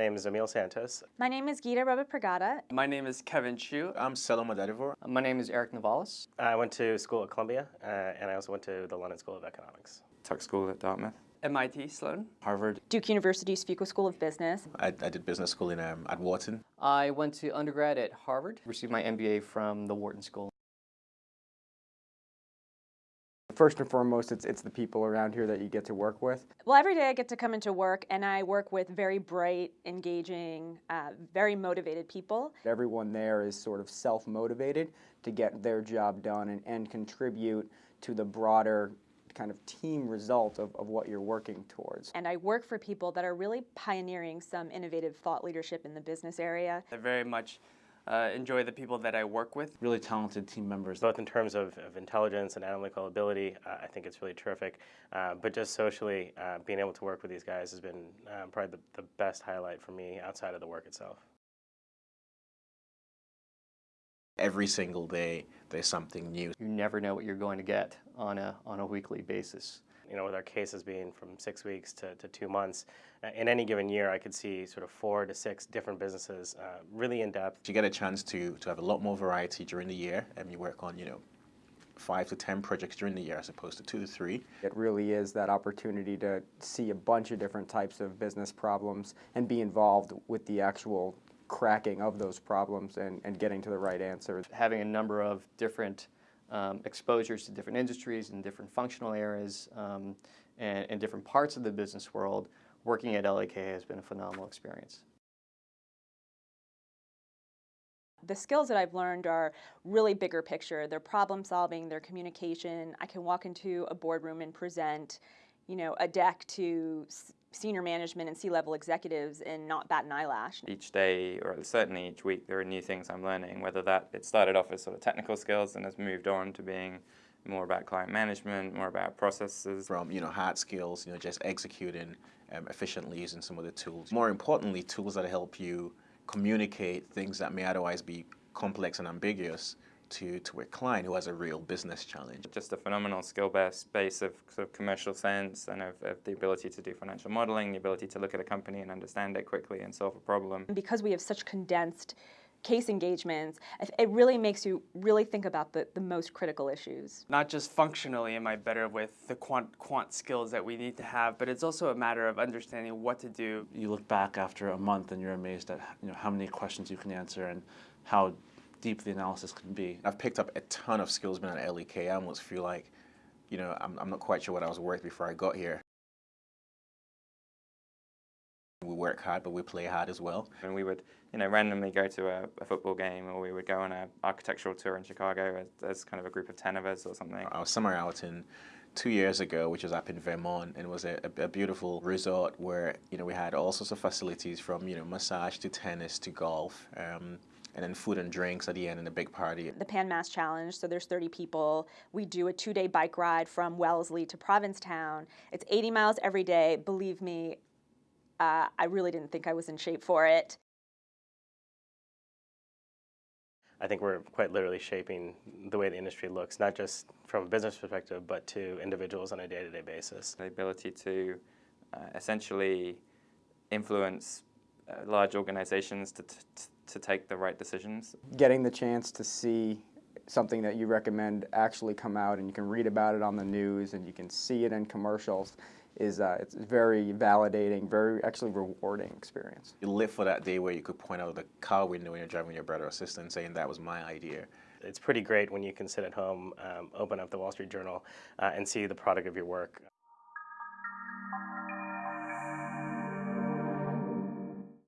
name is Emil Santos. My name is Gita Pragada. My name is Kevin Chu. I'm Selim Adedivor. My name is Eric Navalis. I went to school at Columbia, uh, and I also went to the London School of Economics. Tuck School at Dartmouth. MIT Sloan. Harvard. Duke University's Fuqua School of Business. I, I did business school in um, at Wharton. I went to undergrad at Harvard, received my MBA from the Wharton School. First and foremost, it's, it's the people around here that you get to work with. Well, every day I get to come into work and I work with very bright, engaging, uh, very motivated people. Everyone there is sort of self-motivated to get their job done and, and contribute to the broader kind of team result of, of what you're working towards. And I work for people that are really pioneering some innovative thought leadership in the business area. They're very much uh, enjoy the people that I work with. Really talented team members. Both in terms of, of intelligence and analytical ability, uh, I think it's really terrific. Uh, but just socially, uh, being able to work with these guys has been uh, probably the, the best highlight for me outside of the work itself. Every single day, there's something new. You never know what you're going to get on a, on a weekly basis. You know, with our cases being from six weeks to, to two months, uh, in any given year, I could see sort of four to six different businesses, uh, really in depth. You get a chance to, to have a lot more variety during the year, and you work on, you know, five to 10 projects during the year as opposed to two to three. It really is that opportunity to see a bunch of different types of business problems and be involved with the actual cracking of those problems and, and getting to the right answer. Having a number of different um, exposures to different industries and different functional areas um, and, and different parts of the business world, working at LEK has been a phenomenal experience. The skills that I've learned are really bigger picture. They're problem solving, they're communication. I can walk into a boardroom and present, you know, a deck to senior management and C-level executives and not bat an eyelash. Each day, or certainly each week, there are new things I'm learning, whether that it started off as sort of technical skills and has moved on to being more about client management, more about processes. From, you know, hard skills, you know, just executing um, efficiently using some of the tools. More importantly, tools that help you communicate things that may otherwise be complex and ambiguous to, to a client who has a real business challenge. Just a phenomenal skill-based base of sort of commercial sense and of, of, the ability to do financial modeling, the ability to look at a company and understand it quickly and solve a problem. Because we have such condensed case engagements, it really makes you really think about the, the most critical issues. Not just functionally am I better with the quant, quant skills that we need to have, but it's also a matter of understanding what to do. You look back after a month and you're amazed at you know, how many questions you can answer and how deep the analysis can be. I've picked up a ton of skills being at LEK. I almost feel like, you know, I'm, I'm not quite sure what I was worth before I got here. We work hard, but we play hard as well. And we would, you know, randomly go to a, a football game, or we would go on an architectural tour in Chicago as, as, kind of a group of ten of us or something. I was somewhere out in two years ago, which was up in Vermont, and it was a, a, beautiful resort where you know we had all sorts of facilities from you know massage to tennis to golf. Um, and then food and drinks at the end and a big party. The Pan Mass Challenge, so there's 30 people. We do a two-day bike ride from Wellesley to Provincetown. It's 80 miles every day. Believe me, uh, I really didn't think I was in shape for it. I think we're quite literally shaping the way the industry looks, not just from a business perspective, but to individuals on a day-to-day -day basis. The ability to uh, essentially influence uh, large organizations to, to take the right decisions. Getting the chance to see something that you recommend actually come out and you can read about it on the news and you can see it in commercials is uh, it's very validating, very actually rewarding experience. You live for that day where you could point out the car window when you're driving your brother or sister and saying that was my idea. It's pretty great when you can sit at home, um, open up the Wall Street Journal, uh, and see the product of your work.